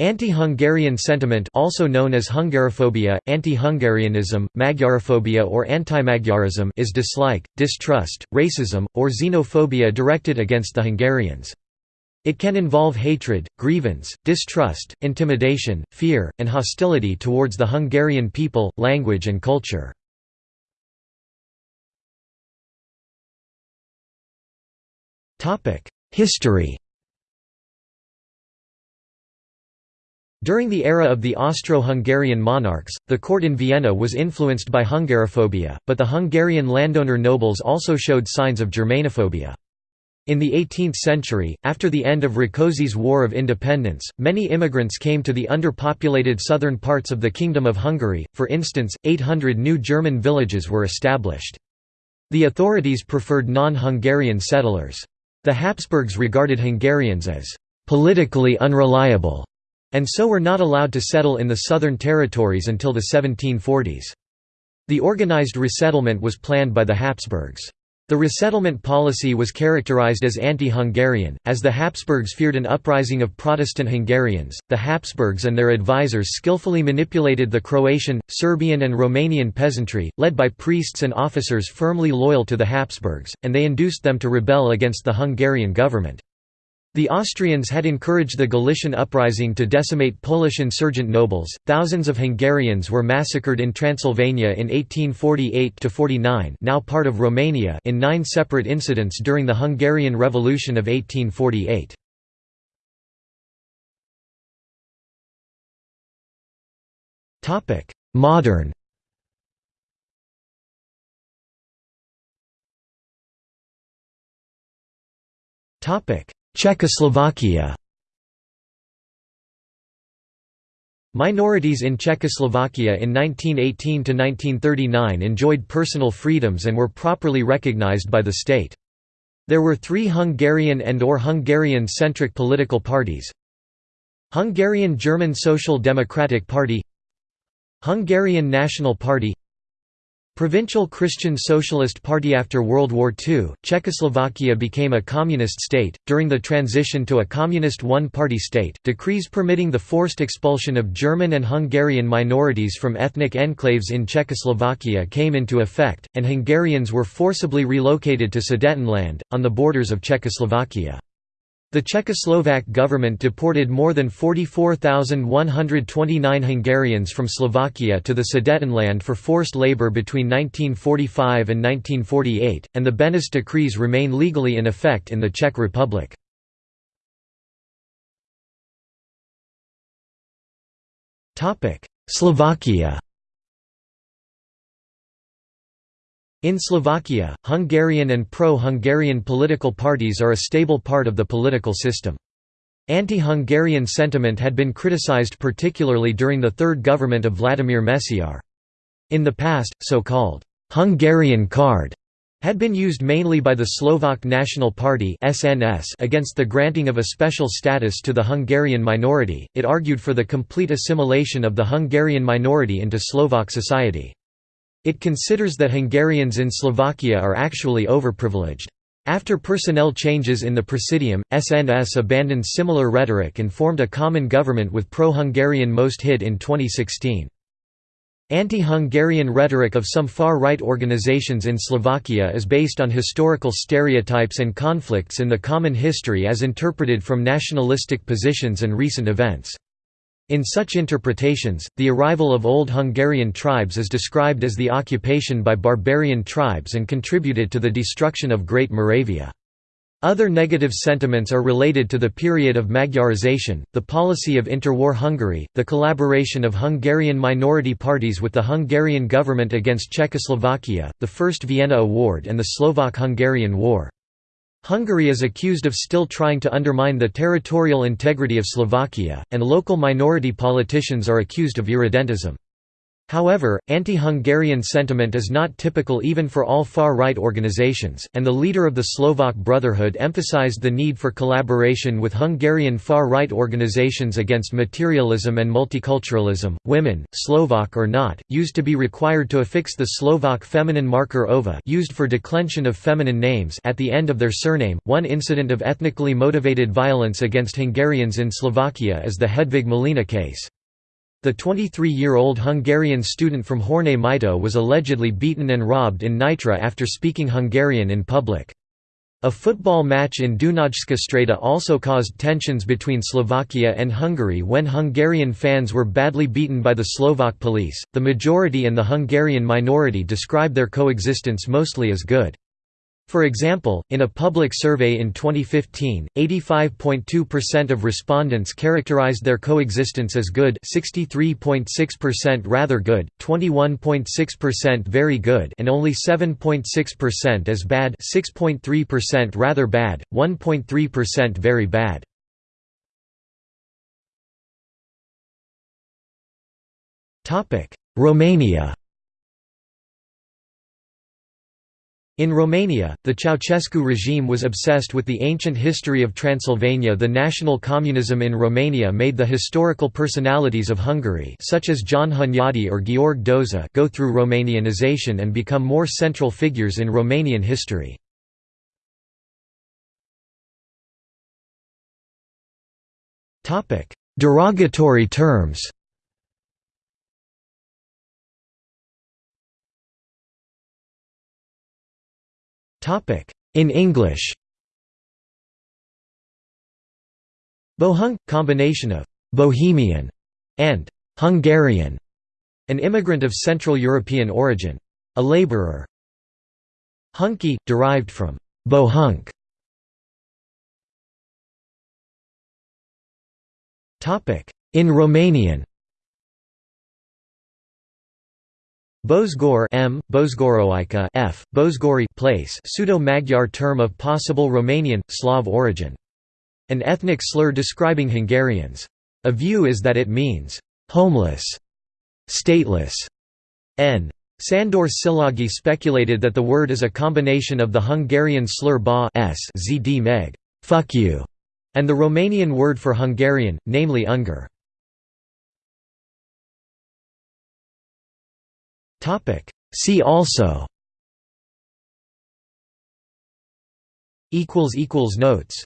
Anti-Hungarian sentiment also known as Hungarophobia, anti-Hungarianism, Magyarophobia or anti-Magyarism is dislike, distrust, racism, or xenophobia directed against the Hungarians. It can involve hatred, grievance, distrust, intimidation, fear, and hostility towards the Hungarian people, language and culture. History During the era of the Austro-Hungarian monarchs, the court in Vienna was influenced by Hungarophobia, but the Hungarian landowner nobles also showed signs of Germanophobia. In the 18th century, after the end of Rákóczi's War of Independence, many immigrants came to the underpopulated southern parts of the Kingdom of Hungary, for instance, 800 new German villages were established. The authorities preferred non-Hungarian settlers. The Habsburgs regarded Hungarians as «politically unreliable» and so were not allowed to settle in the southern territories until the 1740s. The organized resettlement was planned by the Habsburgs. The resettlement policy was characterized as anti-Hungarian, as the Habsburgs feared an uprising of Protestant Hungarians. The Habsburgs and their advisors skillfully manipulated the Croatian, Serbian and Romanian peasantry, led by priests and officers firmly loyal to the Habsburgs, and they induced them to rebel against the Hungarian government. The Austrians had encouraged the Galician uprising to decimate Polish insurgent nobles. Thousands of Hungarians were massacred in Transylvania in 1848–49 now part of Romania in nine separate incidents during the Hungarian Revolution of 1848. Topic: Modern topic Czechoslovakia Minorities in Czechoslovakia in 1918–1939 enjoyed personal freedoms and were properly recognized by the state. There were three Hungarian and or Hungarian-centric political parties Hungarian German Social Democratic Party Hungarian National Party Provincial Christian Socialist Party After World War II, Czechoslovakia became a communist state. During the transition to a communist one party state, decrees permitting the forced expulsion of German and Hungarian minorities from ethnic enclaves in Czechoslovakia came into effect, and Hungarians were forcibly relocated to Sudetenland, on the borders of Czechoslovakia. The Czechoslovak government deported more than 44,129 Hungarians from Slovakia to the Sudetenland for forced labor between 1945 and 1948, and the Beneš decrees remain legally in effect in the Czech Republic. Slovakia In Slovakia, Hungarian and pro-Hungarian political parties are a stable part of the political system. Anti-Hungarian sentiment had been criticized particularly during the third government of Vladimir Mečiar. In the past, so-called «Hungarian card» had been used mainly by the Slovak National Party (SNS) against the granting of a special status to the Hungarian minority. It argued for the complete assimilation of the Hungarian minority into Slovak society. It considers that Hungarians in Slovakia are actually overprivileged. After personnel changes in the Presidium, SNS abandoned similar rhetoric and formed a common government with pro-Hungarian Most Hid in 2016. Anti-Hungarian rhetoric of some far-right organizations in Slovakia is based on historical stereotypes and conflicts in the common history as interpreted from nationalistic positions and recent events. In such interpretations, the arrival of Old Hungarian tribes is described as the occupation by barbarian tribes and contributed to the destruction of Great Moravia. Other negative sentiments are related to the period of Magyarization, the policy of interwar Hungary, the collaboration of Hungarian minority parties with the Hungarian government against Czechoslovakia, the First Vienna Award and the Slovak–Hungarian War. Hungary is accused of still trying to undermine the territorial integrity of Slovakia, and local minority politicians are accused of irredentism. However, anti-Hungarian sentiment is not typical even for all far-right organizations, and the leader of the Slovak Brotherhood emphasized the need for collaboration with Hungarian far-right organizations against materialism and multiculturalism. Women, Slovak or not, used to be required to affix the Slovak feminine marker ova used for declension of feminine names at the end of their surname. One incident of ethnically motivated violence against Hungarians in Slovakia is the Hedvig Malina case. The 23-year-old Hungarian student from Horné Mýto was allegedly beaten and robbed in Nitra after speaking Hungarian in public. A football match in Dunajska Streda also caused tensions between Slovakia and Hungary when Hungarian fans were badly beaten by the Slovak police. The majority and the Hungarian minority describe their coexistence mostly as good. For example, in a public survey in 2015, 85.2% of respondents characterized their coexistence as good 63.6% rather good, 21.6% very good and only 7.6% as bad 6.3% rather bad, 1.3% very bad. Romania In Romania, the Ceausescu regime was obsessed with the ancient history of Transylvania the national communism in Romania made the historical personalities of Hungary such as John Hunyadi or Gheorghe Doza go through Romanianization and become more central figures in Romanian history. Derogatory terms In English Bohunk – combination of «Bohemian» and «Hungarian», an immigrant of Central European origin. A laborer. Hunky – derived from «bohunk». In Romanian Bozgor M, Bozgoroica F, Bozgori place pseudo-Magyar term of possible Romanian, Slav origin. An ethnic slur describing Hungarians. A view is that it means, "...homeless", "...stateless", n. Sandor Szilágyi speculated that the word is a combination of the Hungarian slur ba s zd meg fuck you", and the Romanian word for Hungarian, namely Ungar. See also equals equals Notes